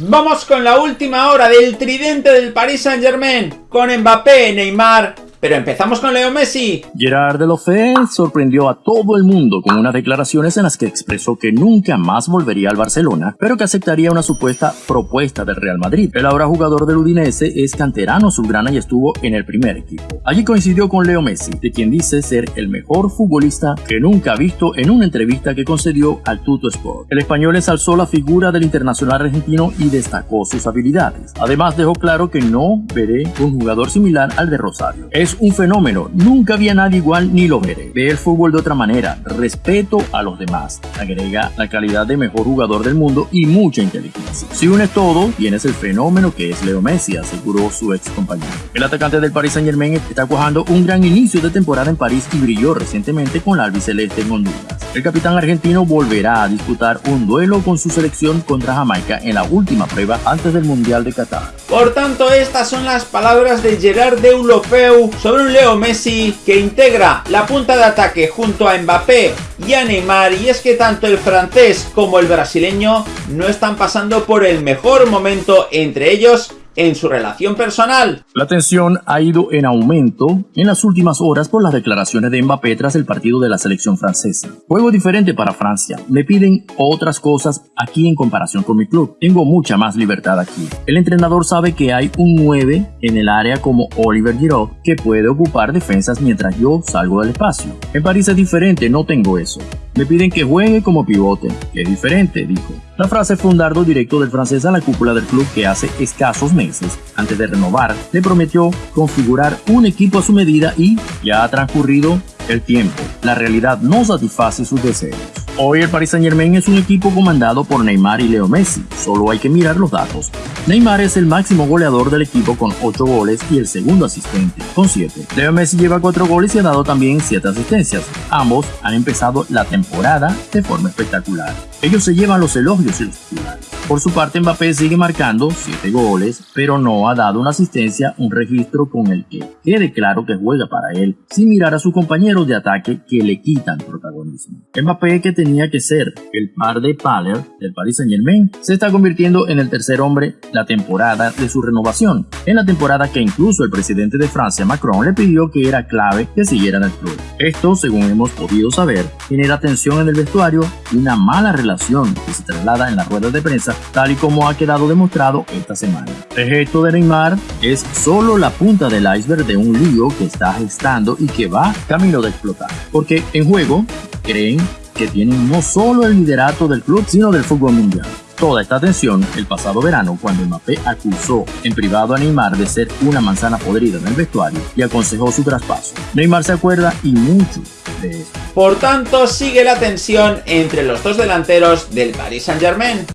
Vamos con la última hora del tridente del Paris Saint Germain, con Mbappé, Neymar pero empezamos con Leo Messi. Gerard Deulofeu sorprendió a todo el mundo con unas declaraciones en las que expresó que nunca más volvería al Barcelona, pero que aceptaría una supuesta propuesta del Real Madrid. El ahora jugador del Udinese es canterano azulgrana y estuvo en el primer equipo. Allí coincidió con Leo Messi, de quien dice ser el mejor futbolista que nunca ha visto en una entrevista que concedió al Tuto Sport. El español ensalzó la figura del internacional argentino y destacó sus habilidades. Además dejó claro que no veré un jugador similar al de Rosario un fenómeno, nunca había nadie igual ni lo veré. Ve el fútbol de otra manera, respeto a los demás, agrega la calidad de mejor jugador del mundo y mucha inteligencia. Si unes todo, tienes el fenómeno que es Leo Messi, aseguró su ex compañero. El atacante del Paris Saint Germain está cuajando un gran inicio de temporada en París y brilló recientemente con la albiceleste en Honduras. El capitán argentino volverá a disputar un duelo con su selección contra Jamaica en la última prueba antes del Mundial de Qatar. Por tanto, estas son las palabras de Gerard Deulofeu sobre un Leo Messi que integra la punta de ataque junto a Mbappé y a Neymar y es que tanto el francés como el brasileño no están pasando por el mejor momento entre ellos en su relación personal. La tensión ha ido en aumento en las últimas horas por las declaraciones de Mbappé tras el partido de la selección francesa. Juego diferente para Francia. Me piden otras cosas aquí en comparación con mi club. Tengo mucha más libertad aquí. El entrenador sabe que hay un 9 en el área como Oliver Giroud que puede ocupar defensas mientras yo salgo del espacio. En París es diferente, no tengo eso. Me piden que juegue como pivote, que es diferente, dijo. La frase fue un dardo directo del francés a la cúpula del club que hace escasos meses, antes de renovar, le prometió configurar un equipo a su medida y ya ha transcurrido el tiempo. La realidad no satisface sus deseos. Hoy el Paris Saint Germain es un equipo comandado por Neymar y Leo Messi, solo hay que mirar los datos. Neymar es el máximo goleador del equipo con 8 goles y el segundo asistente con 7. Leo Messi lleva 4 goles y ha dado también 7 asistencias. Ambos han empezado la temporada de forma espectacular. Ellos se llevan los elogios y los titulares. Por su parte Mbappé sigue marcando 7 goles, pero no ha dado una asistencia, un registro con el que quede claro que juega para él, sin mirar a sus compañeros de ataque que le quitan protagonismo. Mbappé que tenía que ser el par de Paler del Paris Saint Germain, se está convirtiendo en el tercer hombre la temporada de su renovación, en la temporada que incluso el presidente de Francia Macron le pidió que era clave que siguiera en el club. Esto, según hemos podido saber, genera tensión en el vestuario y una mala relación que se traslada en las ruedas de prensa, tal y como ha quedado demostrado esta semana. El gesto de Neymar es solo la punta del iceberg de un lío que está gestando y que va camino de explotar, porque en juego creen que tienen no solo el liderato del club, sino del fútbol mundial. Toda esta atención el pasado verano cuando Mbappé acusó en privado a Neymar de ser una manzana podrida en el vestuario y aconsejó su traspaso. Neymar se acuerda y mucho de esto. Por tanto, sigue la tensión entre los dos delanteros del Paris Saint Germain.